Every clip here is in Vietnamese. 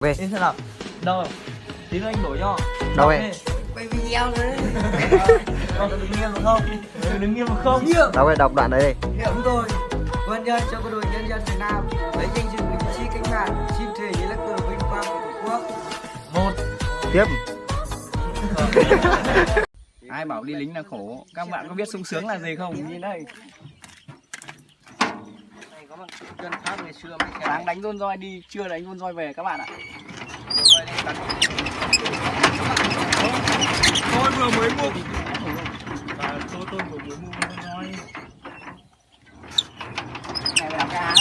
về Thế nào? Đâu rồi? Tí nữa anh đổi cho. Đâu vậy? Quay video rồi đấy. Con đứng nghiêm được không? Đứng nghiêm được không? Nghiêm. đâu về đọc đoạn đấy đi Chúng tôi vươn nhân cho quân đội nhân dân Việt Nam lấy danh dự chiến sĩ cách mạng xin thề dưới lá cờ vinh quang của Tổ quốc. Một. tiếp Ai bảo đi lính là khổ? Các bạn có biết sung sướng là gì không? Nhìn đây. Cơn pháp ngày xưa khen Sáng đánh rôn roi đi, trưa đánh rôn roi về các bạn ạ. Tôi vừa mới mua. Và tôi tôi vừa mới mua rôn roi. Này là cái áo.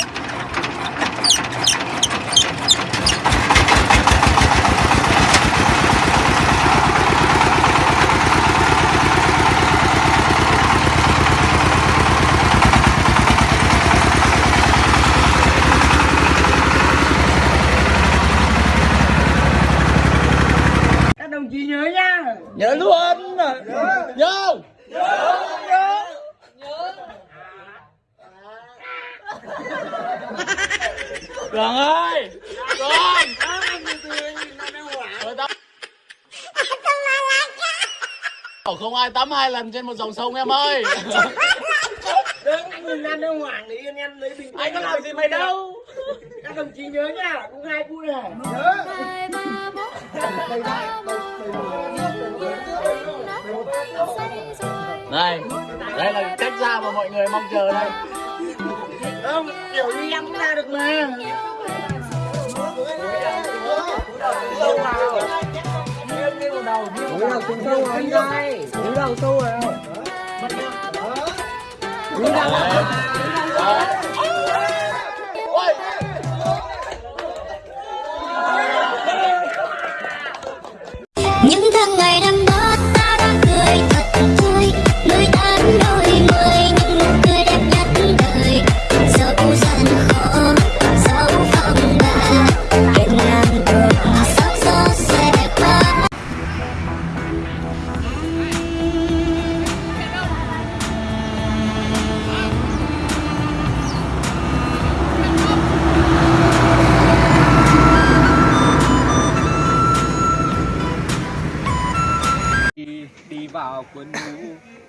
Các đồng chí nhớ nhá. Nhớ luôn. Nhớ. Cường ơi! Cường! Không ai tắm hai lần trên một dòng sông em ơi! Mình ăn ở hoàng đi anh em lấy bình Anh có làm gì mày đâu! Các đồng chí nhớ nhá, cũng hai vui này. Nhớ. Đây, đây là cách ra mà mọi người mong chờ đây. Không, kiểu như em cũng ra được mà. Sâu một đầu. Đầu xuống sâu rồi anh ơi. Cúi đầu sâu rồi. Cúi đầu. Ôi!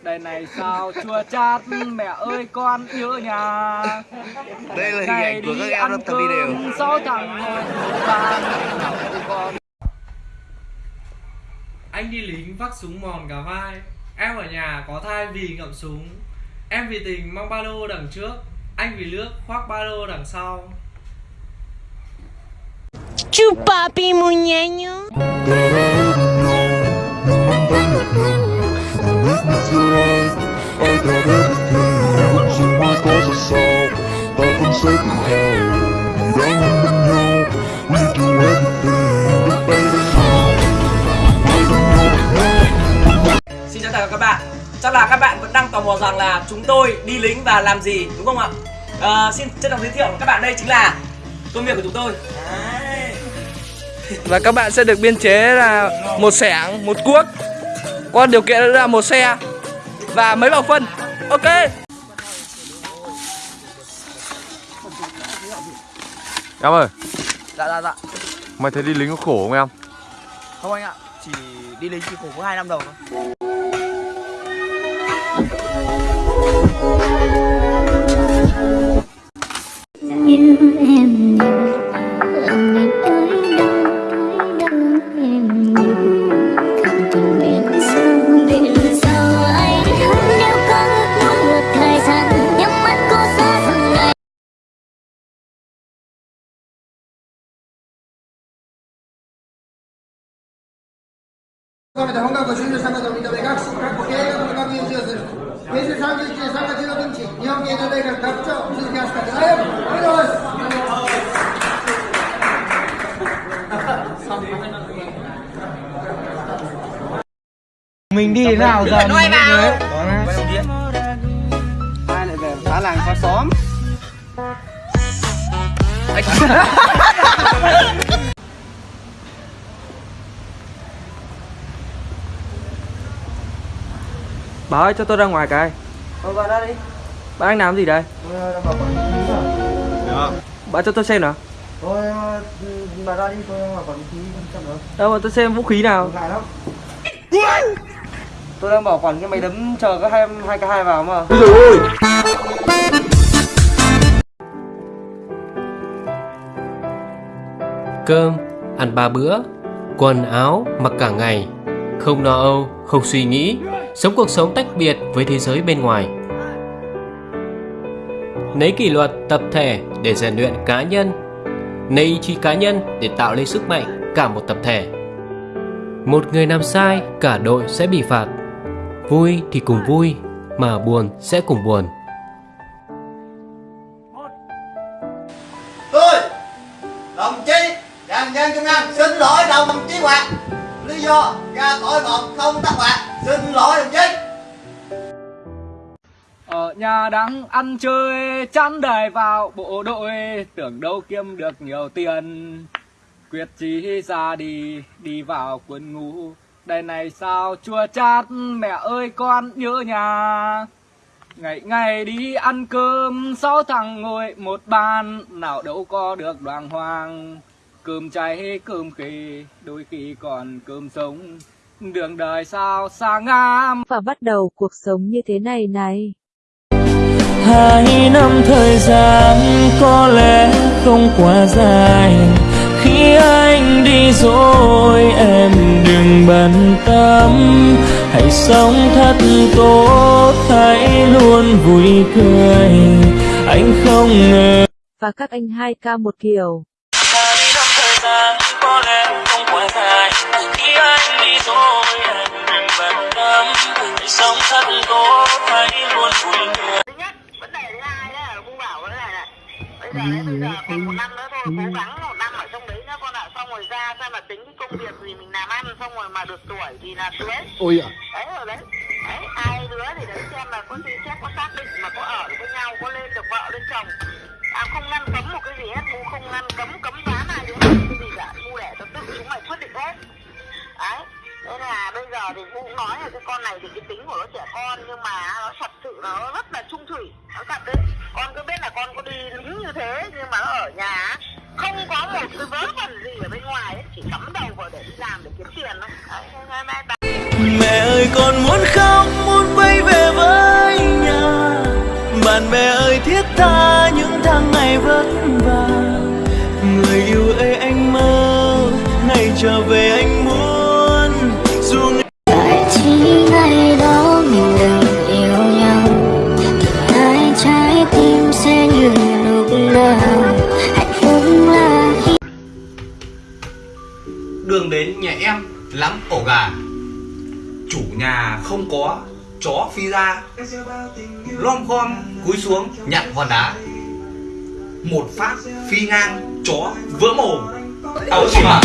Đây này sao chua chát mẹ ơi con nhớ nhà. Đây là hình ảnh của các em ăn đang tập đi đều. cơm sáu thằng con Anh đi lính vác súng mòn cả vai. Em ở nhà có thai vì ngậm súng. Em vì tình mang ba lô đằng trước. Anh vì nước khoác ba lô đằng sau. Chupapi muñeño I got everything, losing my cause of soul Up and safe in hell, you don't even know We do everything, but baby no I Xin chào tất cả các bạn Chắc là các bạn vẫn đang tò mò rằng là chúng tôi đi lính và làm gì đúng không ạ? À, xin trân trọng giới thiệu các bạn đây chính là công việc của chúng tôi và các bạn sẽ được biên chế là một sẻng, một cuốc. Có điều kiện là một xe và mấy bọc phân. Ok. Em ơi, dạ dạ dạ mày thấy đi lính có khổ không em? không anh ạ chỉ đi lính chỉ khổ có hai năm đầu thôi めて本学を修了したことを認め、学士、各経営学の学位を授与する。平成31年3月16日、日本経済大学学長、鈴木飛鳥大学、おめでとうございます。mình đi đến nào giờ mình đi đấy ai lại về phá làng phá xóm Bà ơi cho tôi ra ngoài cái. Thôi vào đây đi. Bà đang làm gì đây? Ờ, bảo quản lý rồi. Bà cho tôi xem nào. Thôi bà ra đi tôi mà còn khí chậm nữa. Đâu mà tôi xem vũ khí nào Ngại lắm. Tôi đang bảo quản cái máy đấm chờ các hai hai k hai vào mà. Cơm, ăn ba bữa, quần áo, mặc cả ngày, không lo âu, không suy nghĩ, sống cuộc sống tách biệt với thế giới bên ngoài. Lấy kỷ luật tập thể để rèn luyện cá nhân, lấy ý chí cá nhân để tạo lên sức mạnh cả một tập thể. Một người làm sai, cả đội sẽ bị phạt. Vui thì cùng vui, mà buồn sẽ cùng buồn. tôi đồng chí đoàn nhân công an xin lỗi đồng chí Hoàng lý do ra khỏi một không tắc hoạt xin lỗi đồng chí. Ở nhà đang ăn chơi chán đời vào bộ đội. Tưởng đâu kiếm được nhiều tiền. Quyết chí ra đi, đi vào quân ngũ. Đây này sao chua chát mẹ ơi con nhớ nhà. Ngày ngày đi ăn cơm Sáu thằng ngồi một bàn. Nào đâu có được đoàn hoàng. Cơm cháy cơm khì Đôi khi còn cơm sống. Đường đời sao xa ngam và bắt đầu cuộc sống như thế này này. Hai năm thời gian có lẽ không quá dài. Khi anh đi rồi em đừng bận tâm. Hãy sống thật tốt, hãy luôn vui cười. Anh không ngờ Và các anh hai ca một kiểu. Thôi cố gắng một năm ở trong đấy nữa con ạ. Xong rồi ra xem là tính cái công việc gì mình làm ăn xong rồi mà được tuổi thì là cưới Ôi ạ. đấy rồi đấy. Đấy hai đứa thì đấy xem là có suy xét có xác định mà có ở với nhau có lên được vợ lên chồng. À không ngăn cấm một cái gì hết bu không ngăn cấm cấm đoán ai đứa cái gì cả bu để cho tự chúng mày quyết định hết. Đấy thế là bây giờ thì cũng nói là cái con này thì cái tính của nó trẻ con nhưng mà nó thật sự nó rất là trung thủy nó thật đấy. Con cứ biết là con có đi lính như thế nhưng mà nó ở nhà không có một cái vớ vẩn gì ở bên ngoài ấy, chỉ cắm đầu vào để đi làm để kiếm tiền thôi. Đấy, thế nên bà Mẹ ơi con muốn khóc muốn quay về với nhà. Bạn bè ơi thiết tha những tháng ngày vất lắm, ổ gà. Chủ nhà không có, Chó phi ra, Lom khom, cúi xuống, nhặt hòn đá. Một phát phi ngang, Chó vỡ mồm. Áo gì mà